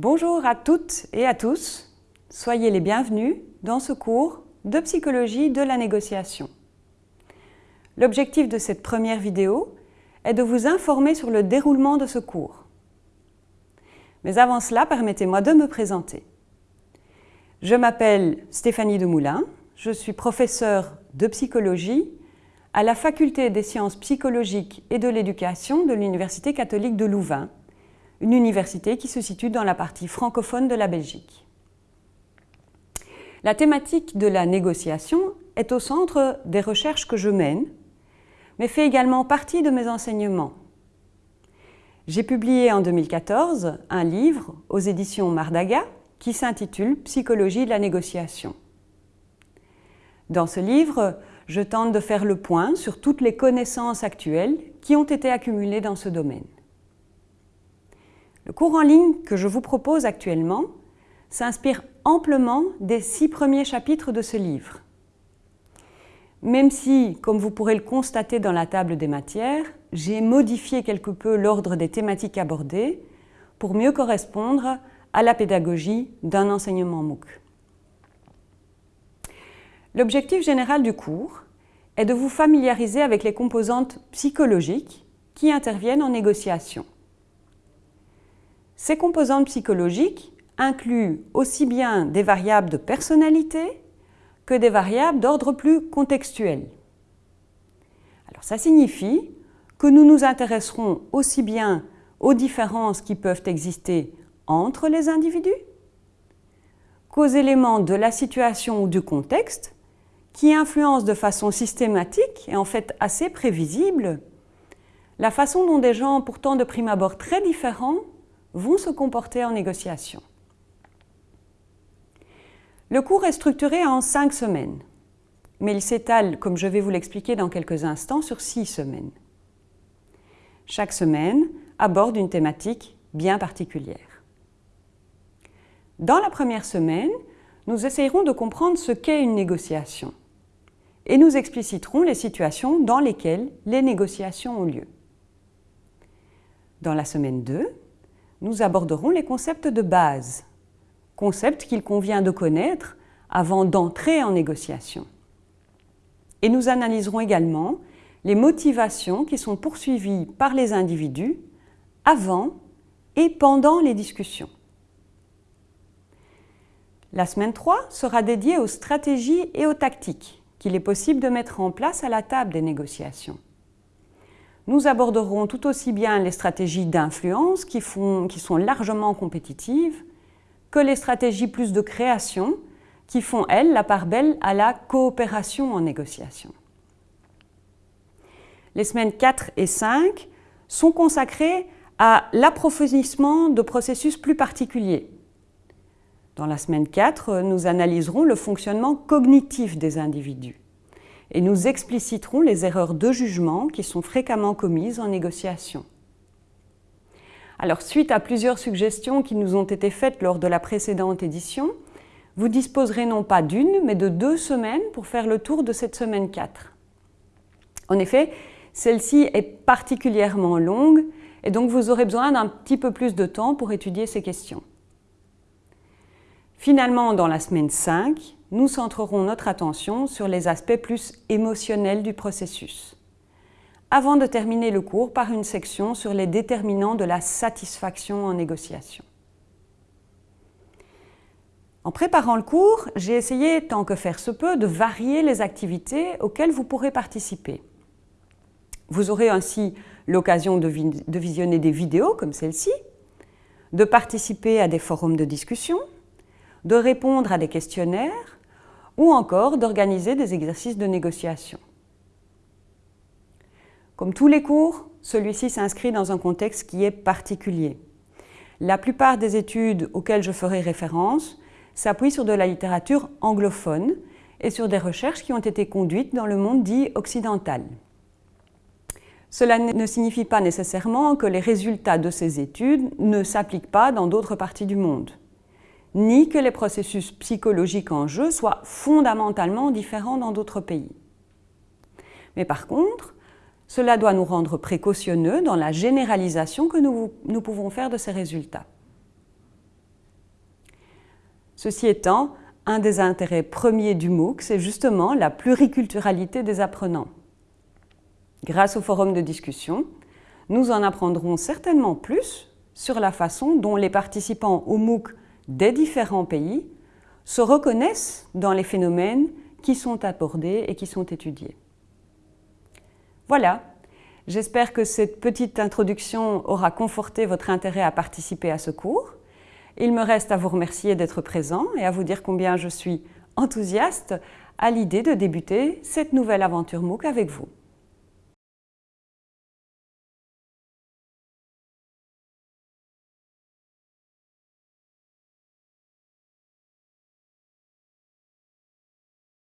Bonjour à toutes et à tous, soyez les bienvenus dans ce cours de psychologie de la négociation. L'objectif de cette première vidéo est de vous informer sur le déroulement de ce cours. Mais avant cela, permettez-moi de me présenter. Je m'appelle Stéphanie Demoulin, je suis professeure de psychologie à la Faculté des sciences psychologiques et de l'éducation de l'Université catholique de Louvain, une université qui se situe dans la partie francophone de la Belgique. La thématique de la négociation est au centre des recherches que je mène, mais fait également partie de mes enseignements. J'ai publié en 2014 un livre aux éditions Mardaga qui s'intitule « Psychologie de la négociation ». Dans ce livre, je tente de faire le point sur toutes les connaissances actuelles qui ont été accumulées dans ce domaine. Le cours en ligne que je vous propose actuellement s'inspire amplement des six premiers chapitres de ce livre. Même si, comme vous pourrez le constater dans la table des matières, j'ai modifié quelque peu l'ordre des thématiques abordées pour mieux correspondre à la pédagogie d'un enseignement MOOC. L'objectif général du cours est de vous familiariser avec les composantes psychologiques qui interviennent en négociation. Ces composantes psychologiques incluent aussi bien des variables de personnalité que des variables d'ordre plus contextuel. Alors ça signifie que nous nous intéresserons aussi bien aux différences qui peuvent exister entre les individus qu'aux éléments de la situation ou du contexte qui influence de façon systématique et en fait assez prévisible la façon dont des gens pourtant de prime abord très différents vont se comporter en négociation. Le cours est structuré en cinq semaines, mais il s'étale, comme je vais vous l'expliquer dans quelques instants, sur six semaines. Chaque semaine aborde une thématique bien particulière. Dans la première semaine, nous essayerons de comprendre ce qu'est une négociation et nous expliciterons les situations dans lesquelles les négociations ont lieu. Dans la semaine 2, nous aborderons les concepts de base, concepts qu'il convient de connaître avant d'entrer en négociation. Et nous analyserons également les motivations qui sont poursuivies par les individus avant et pendant les discussions. La semaine 3 sera dédiée aux stratégies et aux tactiques qu'il est possible de mettre en place à la table des négociations. Nous aborderons tout aussi bien les stratégies d'influence qui, sont largement compétitives que les stratégies plus de création qui font, elles, la part belle à la coopération en négociation. Les semaines 4 et 5 sont consacrées à l'approfondissement de processus plus particuliers, dans la semaine 4, nous analyserons le fonctionnement cognitif des individus et nous expliciterons les erreurs de jugement qui sont fréquemment commises en négociation. Alors, suite à plusieurs suggestions qui nous ont été faites lors de la précédente édition, vous disposerez non pas d'une, mais de deux semaines pour faire le tour de cette semaine 4. En effet, celle-ci est particulièrement longue et donc vous aurez besoin d'un petit peu plus de temps pour étudier ces questions. Finalement, dans la semaine 5, nous centrerons notre attention sur les aspects plus émotionnels du processus, avant de terminer le cours par une section sur les déterminants de la satisfaction en négociation. En préparant le cours, j'ai essayé, tant que faire se peut, de varier les activités auxquelles vous pourrez participer. Vous aurez ainsi l'occasion de, de visionner des vidéos comme celle-ci, de participer à des forums de discussion, de répondre à des questionnaires ou encore d'organiser des exercices de négociation. Comme tous les cours, celui-ci s'inscrit dans un contexte qui est particulier. La plupart des études auxquelles je ferai référence s'appuient sur de la littérature anglophone et sur des recherches qui ont été conduites dans le monde dit occidental. Cela ne signifie pas nécessairement que les résultats de ces études ne s'appliquent pas dans d'autres parties du monde ni que les processus psychologiques en jeu soient fondamentalement différents dans d'autres pays. Mais par contre, cela doit nous rendre précautionneux dans la généralisation que nous, nous pouvons faire de ces résultats. Ceci étant, un des intérêts premiers du MOOC, c'est justement la pluriculturalité des apprenants. Grâce au forum de discussion, nous en apprendrons certainement plus sur la façon dont les participants au MOOC des différents pays se reconnaissent dans les phénomènes qui sont abordés et qui sont étudiés. Voilà, j'espère que cette petite introduction aura conforté votre intérêt à participer à ce cours. Il me reste à vous remercier d'être présent et à vous dire combien je suis enthousiaste à l'idée de débuter cette nouvelle aventure MOOC avec vous.